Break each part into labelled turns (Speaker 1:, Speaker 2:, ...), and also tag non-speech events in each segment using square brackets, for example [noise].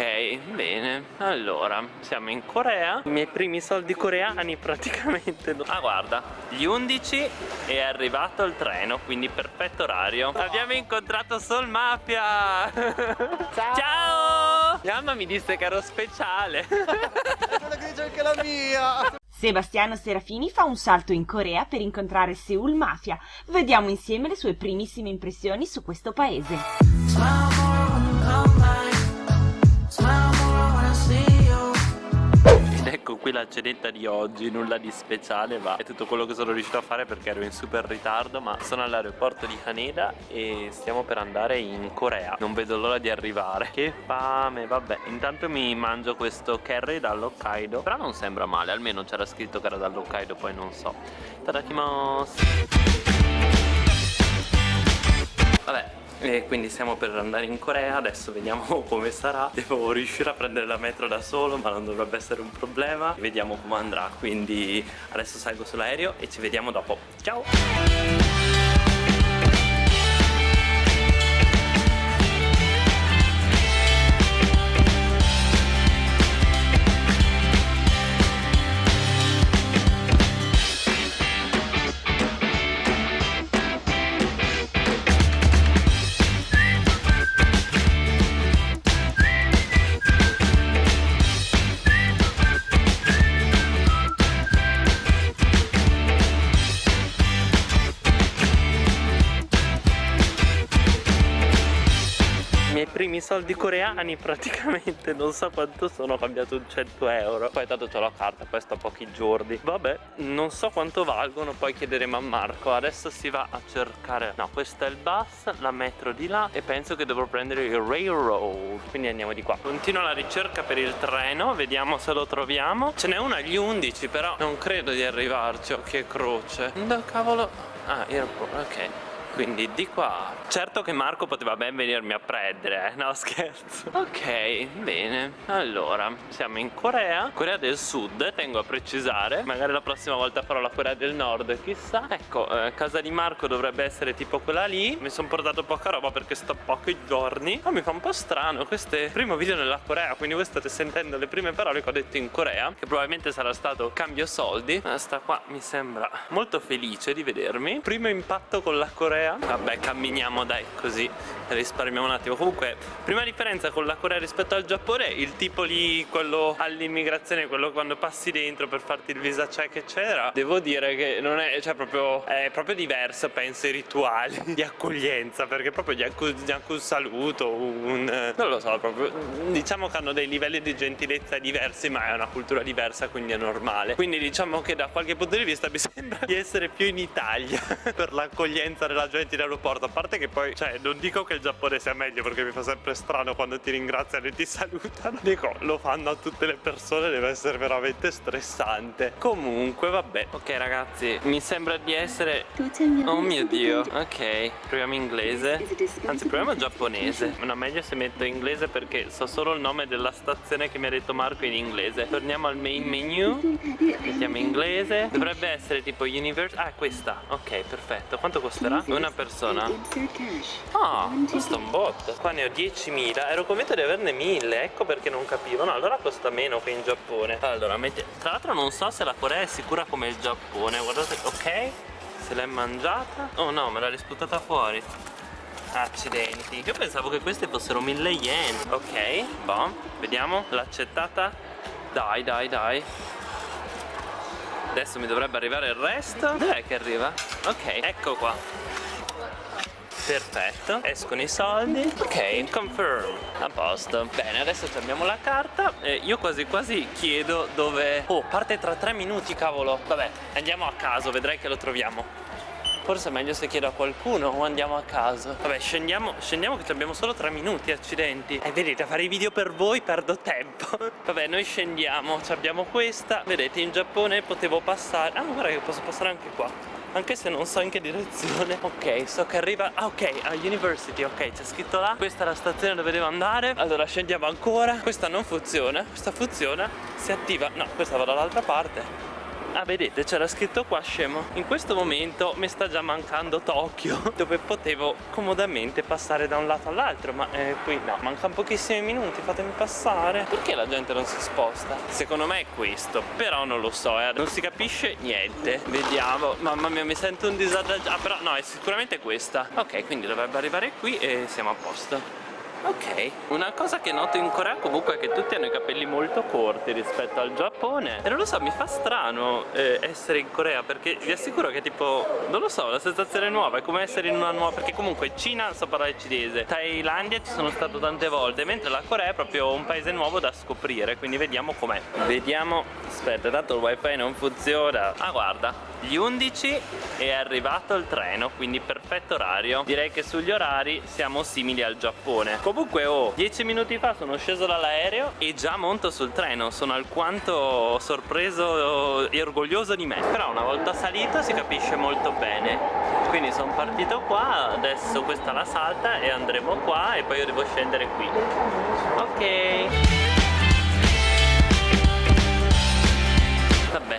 Speaker 1: Ok, bene. Allora, siamo in Corea. I miei primi soldi coreani praticamente. Ah, guarda, gli 11 è arrivato il treno, quindi perfetto orario. Abbiamo incontrato Sol Mafia. Ciao. Ciao. Mamma mi disse che ero speciale.
Speaker 2: È quella che dice anche la mia.
Speaker 3: Sebastiano Serafini fa un salto in Corea per incontrare Seoul Mafia. Vediamo insieme le sue primissime impressioni su questo paese.
Speaker 1: Qui la cenetta di oggi, nulla di speciale ma è tutto quello che sono riuscito a fare perché ero in super ritardo ma sono all'aeroporto di Haneda e stiamo per andare in Corea. Non vedo l'ora di arrivare. Che fame, vabbè. Intanto mi mangio questo curry dall'Hokkaido. Però non sembra male, almeno c'era scritto che era dall'Hokkaido poi non so. Tadakimasu Vabbè e quindi stiamo per andare in Corea adesso vediamo [laughs] come sarà. Devo riuscire a prendere la metro da solo ma non dovrebbe essere un problema. Vediamo come andrà. Quindi adesso salgo sull'aereo e ci vediamo dopo. Ciao primi soldi coreani praticamente non so quanto sono ho cambiato un 100 euro. Poi tanto ho la carta poi sto pochi giorni. Vabbè non so quanto valgono poi chiederemo a Marco. Adesso si va a cercare no questo è il bus la metro di là e penso che dovrò prendere il railroad. Quindi andiamo di qua. Continuo la ricerca per il treno vediamo se lo troviamo. Ce n'è uno agli 11 però non credo di arrivarci. Oh che croce. No cavolo. Ah airport ok quindi di qua Certo che Marco poteva ben venirmi a prendere eh? No [laughs] scherzo. Ok bene. Allora siamo in Corea Corea del Sud tengo a precisare. Magari la prossima volta farò la Corea del Nord Chissà. Ecco eh, casa di Marco dovrebbe essere tipo quella lì. Mi sono portato poca roba perché sto pochi giorni. Ma mi fa un po' strano Questo è il primo video nella Corea Quindi voi state sentendo le prime parole che ho detto in Corea Che probabilmente sarà stato cambio soldi Ma sta qua mi sembra molto felice di vedermi. Primo impatto con la Corea Vabbè camminiamo dai così risparmiamo un attimo. Comunque prima differenza con la Corea rispetto al Giappone Il tipo lì quello all'immigrazione Quello quando passi dentro per farti il visa check eccetera Devo dire che non è cioè proprio È proprio diverso penso i rituali [laughs] di accoglienza Perché proprio gli anche, anche un saluto un, Non lo so proprio Diciamo che hanno dei livelli di gentilezza diversi Ma è una cultura diversa quindi è normale. Quindi diciamo che da qualche punto di vista mi [laughs] sembra di essere più in Italia [laughs] Per l'accoglienza della gente in aeroporto A parte che poi, cioè, non dico che il Giappone sia meglio Perché mi fa sempre strano quando ti ringraziano e ti [laughs] salutano. Dico, lo fanno a tutte le persone Deve essere veramente stressante. Comunque, vabbè. Ok ragazzi, mi sembra di essere Oh mio Dio Ok, proviamo inglese. Anzi, proviamo giapponese. No, meglio se metto inglese perché so solo il nome della stazione che mi ha detto Marco in inglese. Torniamo al main menu. Mettiamo inglese. Dovrebbe essere tipo universe. Ah, questa. Ok, perfetto. Quanto costerà? Una persona? Ah, costa un bot. Qua ne ho 10.000 Ero convinto di averne 1.000 Ecco perché non capivo. No, allora costa meno che in Giappone. Allora, metti... Tra l'altro non so se la Corea è sicura come il Giappone. Guardate, ok? Se l'è mangiata? Oh no, me l'ha risputata fuori. Accidenti. Io pensavo che queste fossero 1000 yen. Ok, boh Vediamo, l'ha accettata Dai, dai, dai. Adesso mi dovrebbe arrivare il resto Dov'è che arriva? Ok, ecco qua Perfetto, escono i soldi. Ok, confirm. A posto. Bene, adesso abbiamo la carta. Eh, Io quasi quasi chiedo dove Oh, parte tra tre minuti, cavolo. Vabbè, andiamo a caso, vedrai che lo troviamo. Forse è meglio se chiedo a qualcuno o andiamo a caso. Vabbè scendiamo, scendiamo che abbiamo solo tre minuti accidenti. E vedete a fare i video per voi perdo tempo. [laughs] Vabbè noi scendiamo, abbiamo questa. Vedete in Giappone potevo passare. Ah guarda che posso passare anche qua anche se non so in che direzione. [laughs] Ok, so che arriva Ah ok, a University, ok, c'è scritto là. Questa è la stazione dove devo andare. Allora scendiamo ancora. Questa non funziona Questa funziona Si attiva No, questa va dall'altra parte Ah vedete c'era scritto qua scemo. In questo momento mi sta già mancando Tokyo [laughs] Dove potevo comodamente passare da un lato all'altro Ma eh, qui no. Mancano pochissimi minuti fatemi passare. Perché la gente non si sposta? Secondo me è questo Però non lo so eh. Non si capisce niente. Vediamo. Mamma mia mi sento un disagio Ah però no è sicuramente questa. Ok quindi dovrebbe arrivare qui e siamo a posto Ok, una cosa che noto in Corea comunque è che tutti hanno i capelli molto corti rispetto al Giappone. E non lo so, mi fa strano eh, essere in Corea perché vi assicuro che tipo, non lo so, la sensazione nuova è come essere in una nuova Perché comunque Cina so parlare cinese, Thailandia ci sono stato tante volte Mentre la Corea è proprio un paese nuovo da scoprire, quindi vediamo com'è. Vediamo, aspetta, tanto il wifi non funziona. Ah guarda, gli 11 è arrivato il treno quindi perfetto orario. Direi che sugli orari siamo simili al Giappone. Comunque oh 10 minuti fa sono sceso dall'aereo e già monto sul treno. Sono alquanto sorpreso e orgoglioso di me. Però una volta salito si capisce molto bene. Quindi sono partito qua adesso questa la salta e andremo qua e poi io devo scendere qui. Ok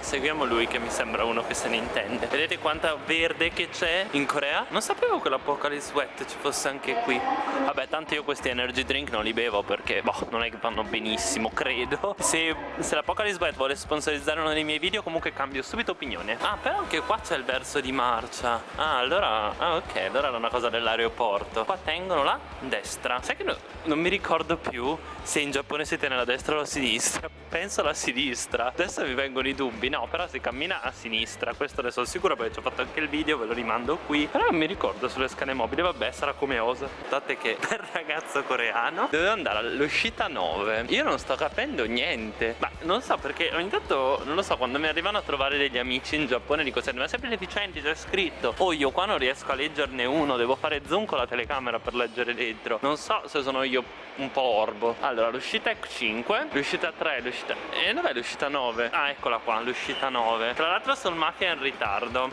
Speaker 1: seguiamo lui che mi sembra uno che se ne intende. Vedete quanta verde che c'è in Corea? Non sapevo che l'Apocalypse Sweat ci fosse anche qui. Vabbè, tanto io questi energy drink non li bevo perché, boh, non è che vanno benissimo, credo. Se, se l'Apocalypse Sweat vuole sponsorizzare uno dei miei video, comunque cambio subito opinione. Ah, però anche qua c'è il verso di marcia. Ah, allora, ah, ok, allora era una cosa dell'aeroporto. Qua tengono la destra. Sai che no, non mi ricordo più se in Giappone si tiene la destra o la sinistra. Penso alla sinistra. Adesso mi vengono i dubbi, no, però si cammina a sinistra, questo ne sono sicuro perché ci ho fatto anche il video, ve lo rimando qui. Però non mi ricordo sulle scale mobili, vabbè, sarà come osa. Guardate che [laughs] per ragazzo coreano dovevo andare all'uscita 9. Io non sto capendo niente. Ma non so perché ogni tanto, non lo so, quando mi arrivano a trovare degli amici in Giappone dico sempre, ma sempre deficienti, c'è scritto. Oh, io qua non riesco a leggerne uno, devo fare zoom con la telecamera per leggere dentro. Non so se sono io un po' orbo. Allora, l'uscita è 5, l'uscita 3, l'uscita... E eh, dov'è l'uscita 9? Ah, eccola qua, l'uscita 9 Tra l'altro sono mafia in ritardo.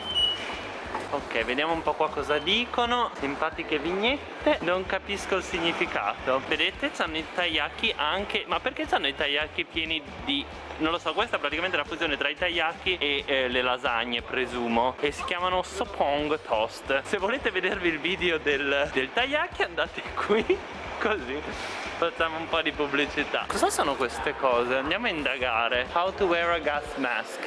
Speaker 1: Ok, vediamo un po' qua cosa dicono. Simpatiche vignette. Non capisco il significato. Vedete, hanno i tagliacchi anche Ma perché hanno i tagliacchi pieni di... Non lo so, questa è praticamente la fusione tra i tagliacchi e eh, le lasagne, presumo. E si chiamano Sopong Toast. Se volete vedervi il video del, del tagliacchi andate qui Così facciamo un po' di pubblicità. Cosa sono queste cose? Andiamo a indagare. How to wear a gas mask.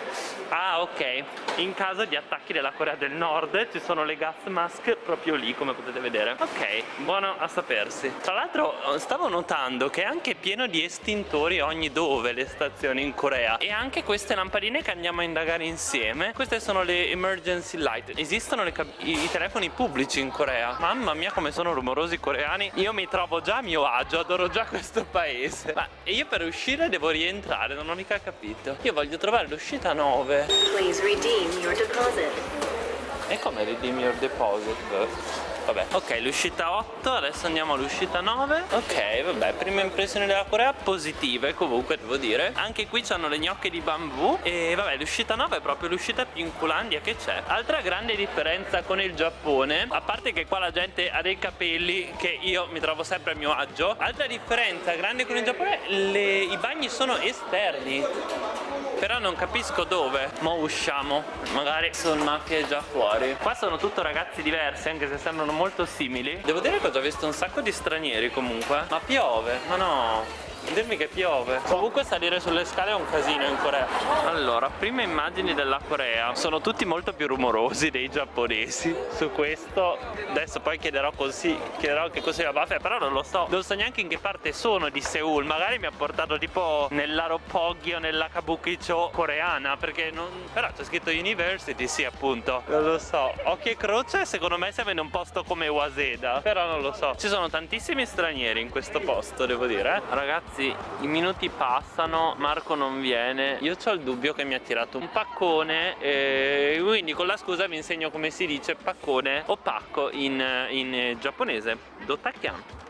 Speaker 1: Ah ok, in caso di attacchi della Corea del Nord ci sono le gas mask proprio lì come potete vedere. Ok, buono a sapersi. Tra l'altro stavo notando che è anche pieno di estintori ogni dove le stazioni in Corea. E anche queste lampadine che andiamo a indagare insieme Queste sono le emergency light. Esistono i, i telefoni pubblici in Corea. Mamma mia come sono rumorosi i coreani. Io mi trovo già a mio agio, adoro già questo paese Ma io per uscire devo rientrare, non ho mica capito Io voglio trovare l'uscita 9 Please redeem your deposit. E come redeem your deposit? Vabbè, ok, l'uscita 8, adesso andiamo all'uscita 9 Ok, vabbè, prime impressioni della Corea positive comunque, devo dire. Anche qui c'hanno le gnocche di bambù. E vabbè, l'uscita 9 è proprio l'uscita più inculandia che c'è. Altra grande differenza con il Giappone A parte che qua la gente ha dei capelli che io mi trovo sempre a mio agio. Altra differenza grande con il Giappone, le, i bagni sono esterni però non capisco dove Mo usciamo. Magari sono mafie già fuori. Qua sono tutto ragazzi diversi Anche se sembrano molto simili. Devo dire che ho già visto un sacco di stranieri comunque. Ma piove Ma no Dirmi che piove. Comunque salire sulle scale è un casino in Corea. Allora, prime immagini della Corea Sono tutti molto più rumorosi dei giapponesi. Su questo Adesso poi chiederò così Chiederò che cos'è la Però non lo so. Non so neanche in che parte sono di Seoul. Magari mi ha portato tipo nell'Aropoggi o nella Kabukicho coreana Perché non... Però c'è scritto University, sì appunto. Non lo so. Occhi e croce secondo me siamo in un posto come Waseda Però non lo so. Ci sono tantissimi stranieri in questo posto devo dire eh? Ragazzi ragazzi i minuti passano Marco non viene. Io ho il dubbio che mi ha tirato un paccone e quindi con la scusa vi insegno come si dice paccone o pacco in, in giapponese. Dotakian